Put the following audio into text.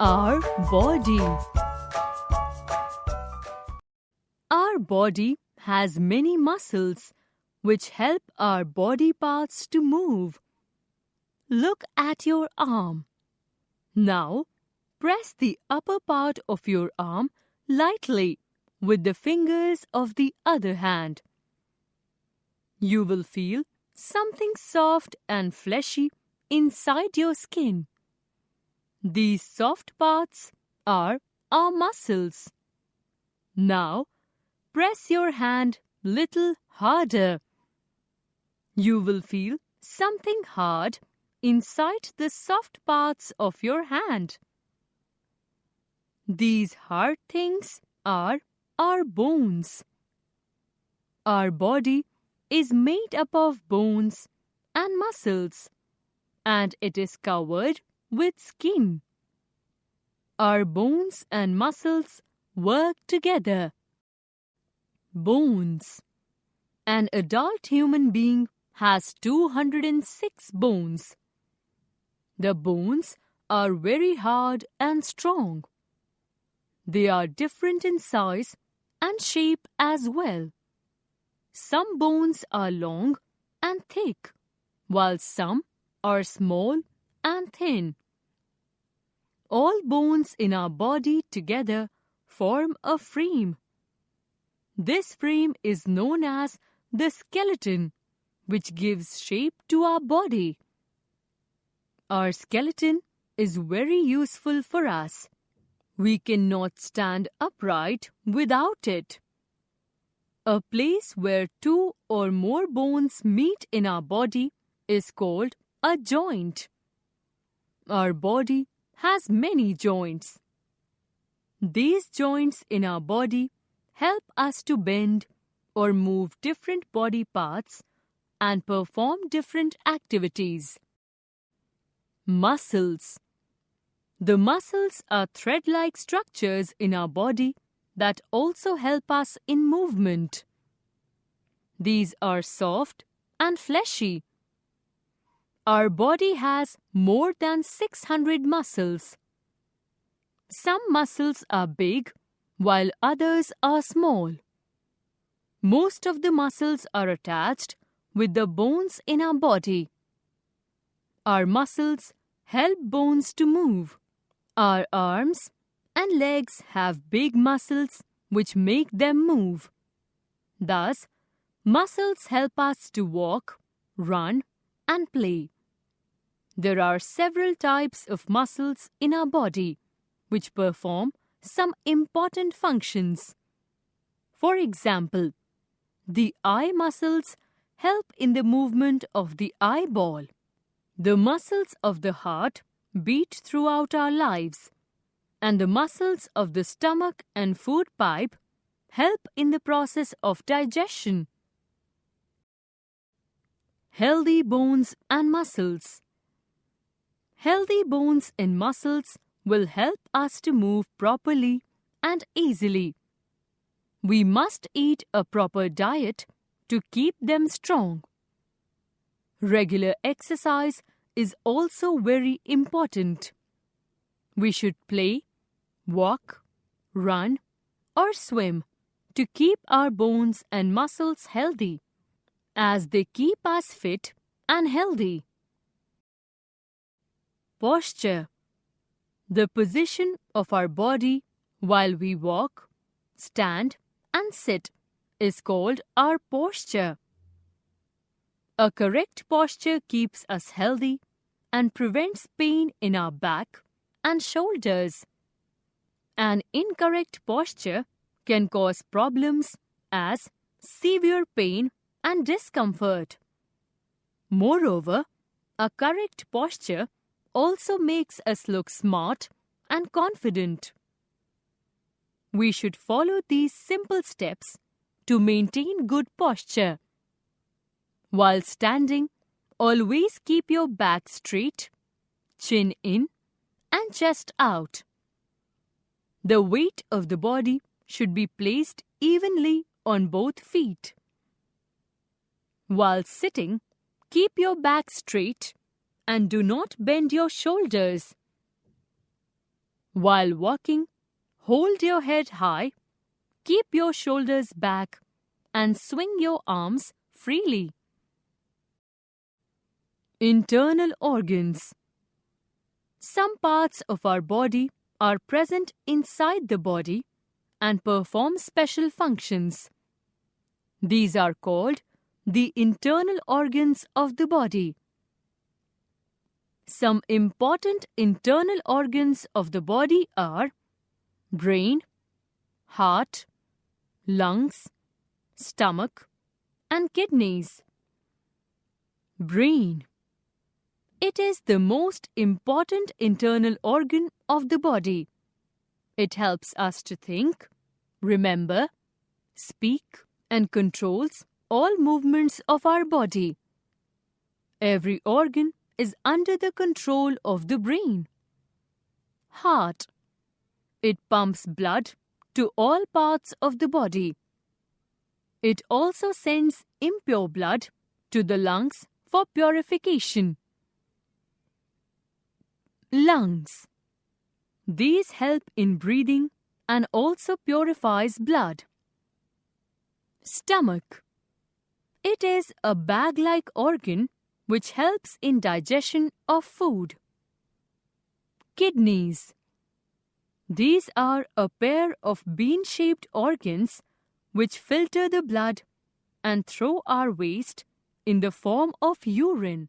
Our body. Our body has many muscles which help our body parts to move. Look at your arm. Now, press the upper part of your arm lightly with the fingers of the other hand. You will feel something soft and fleshy inside your skin. These soft parts are our muscles. Now, press your hand little harder. You will feel something hard inside the soft parts of your hand. These hard things are our bones. Our body is made up of bones and muscles, and it is covered with skin. Our bones and muscles work together. Bones. An adult human being has 206 bones. The bones are very hard and strong. They are different in size and shape as well. Some bones are long and thick, while some are small and thin. All bones in our body together form a frame. This frame is known as the skeleton, which gives shape to our body. Our skeleton is very useful for us. We cannot stand upright without it. A place where two or more bones meet in our body is called a joint. Our body has many joints. These joints in our body help us to bend or move different body parts and perform different activities. Muscles The muscles are thread-like structures in our body that also help us in movement. These are soft and fleshy. Our body has more than 600 muscles. Some muscles are big while others are small. Most of the muscles are attached with the bones in our body. Our muscles help bones to move. Our arms and legs have big muscles which make them move. Thus, muscles help us to walk, run, and play. There are several types of muscles in our body which perform some important functions. For example, the eye muscles help in the movement of the eyeball. The muscles of the heart beat throughout our lives and the muscles of the stomach and food pipe help in the process of digestion. Healthy bones and muscles. Healthy bones and muscles will help us to move properly and easily. We must eat a proper diet to keep them strong. Regular exercise is also very important. We should play walk, run, or swim to keep our bones and muscles healthy, as they keep us fit and healthy. Posture The position of our body while we walk, stand, and sit is called our posture. A correct posture keeps us healthy and prevents pain in our back and shoulders. An incorrect posture can cause problems as severe pain and discomfort. Moreover, a correct posture also makes us look smart and confident. We should follow these simple steps to maintain good posture. While standing, always keep your back straight, chin in, and chest out. The weight of the body should be placed evenly on both feet. While sitting, keep your back straight and do not bend your shoulders. While walking, hold your head high, keep your shoulders back, and swing your arms freely. Internal organs Some parts of our body are present inside the body and perform special functions. These are called the internal organs of the body. Some important internal organs of the body are brain, heart, lungs, stomach, and kidneys. Brain. It is the most important internal organ of the body. It helps us to think, remember, speak, and controls all movements of our body. Every organ is under the control of the brain. Heart. It pumps blood to all parts of the body. It also sends impure blood to the lungs for purification. Lungs. These help in breathing and also purifies blood. Stomach. It is a bag-like organ which helps in digestion of food. Kidneys. These are a pair of bean-shaped organs which filter the blood and throw our waste in the form of urine.